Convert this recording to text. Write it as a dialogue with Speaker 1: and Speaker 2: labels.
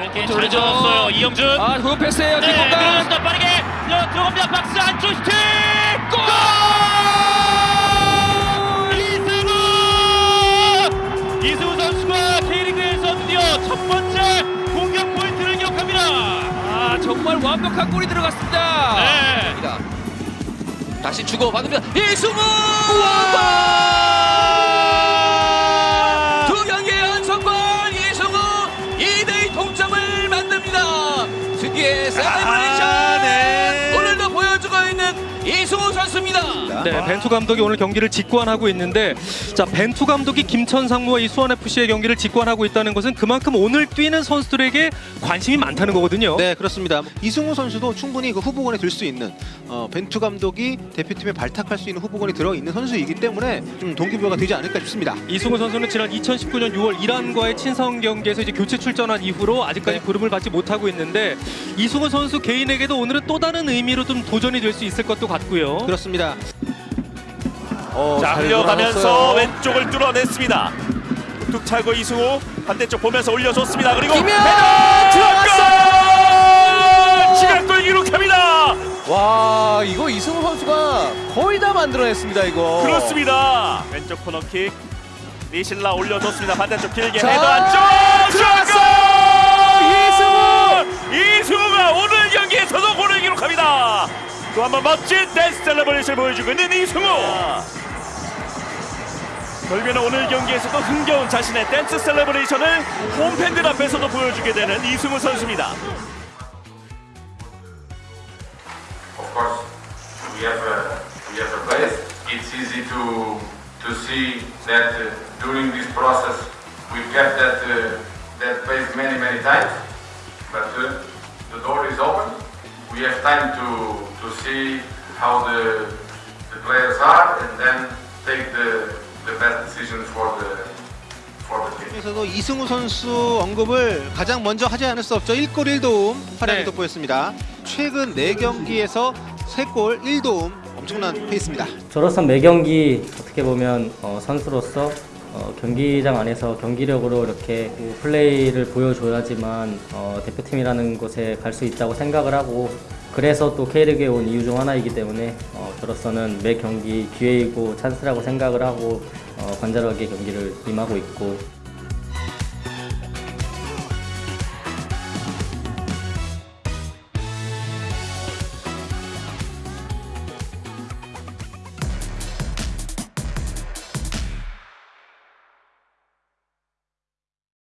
Speaker 1: 짧게 잘. 잡았어요. 이영준.
Speaker 2: 아, 그거 패스예요.
Speaker 1: 네,
Speaker 2: 뒷공간.
Speaker 1: 밀어줬다 빠르게 들어- 들어갑니다. 박스 안쪽 슈팅! 골! 이승우! 이승우 선수가 K리그에서 드디어 첫 번째 공격 포인트를 기록합니다.
Speaker 2: 아, 정말 완벽한 골이 들어갔습니다.
Speaker 1: 네.
Speaker 2: 자, 다시 주고 받으면 이승우! 두 만듭 선수입니다.
Speaker 3: 네, 벤투 감독이 오늘 경기를 직관하고 있는데 자 벤투 감독이 김천 상무와 이 수원 FC의 경기를 직관하고 있다는 것은 그만큼 오늘 뛰는 선수들에게 관심이 많다는 거거든요.
Speaker 4: 네 그렇습니다. 이승우 선수도 충분히 그 후보군에 들 수 있는 어, 벤투 감독이 대표팀에 발탁할 수 있는 후보군에 들어 있는 선수이기 때문에 좀 동기부여가 되지 않을까 싶습니다.
Speaker 3: 이승우 선수는 지난 2019년 6월 이란과의 친선 경기에서 이제 교체 출전한 이후로 아직까지
Speaker 4: 네.
Speaker 3: 부름을 받지 못하고 있는데 이승우 선수 개인에게도 오늘은 또 다른 의미로 좀 도전이 될 수 있을 것도 같고요.
Speaker 4: 그렇습니다. 어, 자잘
Speaker 5: 흘려가면서. 왼쪽을 뚫어냈습니다. 툭 차고 이승우 반대쪽 보면서 올려줬습니다. 그리고
Speaker 2: 김현!
Speaker 5: 들어갔고 시간골 기록합니다.
Speaker 6: 와 이거 이승우 선수가 거의 다 만들어냈습니다 이거
Speaker 5: 그렇습니다. 왼쪽 코너킥 니실라 올려줬습니다. 반대쪽 길게
Speaker 6: 자,
Speaker 5: 헤더 안쪽
Speaker 6: 들어갔어!
Speaker 5: 또 한 번 멋진 댄스 celebration을 보여주고 있는 이승우. 결국에는 오늘 경기에서도 흥겨운 자신의 댄스 celebration을 홈팬들 앞에서도 보여주게 되는 이승우 선수입니다.
Speaker 7: of course, we have a, we have a base. It's easy to to see that uh, during this process we kept that uh, that base many many times, but uh, the door is open. We have time to to see how the the players are and then take the the best decision for the for the team.
Speaker 4: 에서도 이승우 선수 언급을 가장 먼저 하지 않을 수 없죠. 1골 1도움 활약이
Speaker 3: 네.
Speaker 4: 돋보였습니다. 최근 4경기에서 3골 1도움 엄청난 페이스입니다.
Speaker 8: 저로서 매 경기 어떻게 보면 어, 선수로서 어, 경기장 안에서 경기력으로 이렇게 그 플레이를 보여줘야지만 어, 대표팀이라는 곳에 갈 수 있다고 생각을 하고 그래서 또 K리그에 온 이유 중 하나이기 때문에 어, 저로서는 매 경기 기회이고 찬스라고 생각을 하고 어, 간절하게 경기를 임하고 있고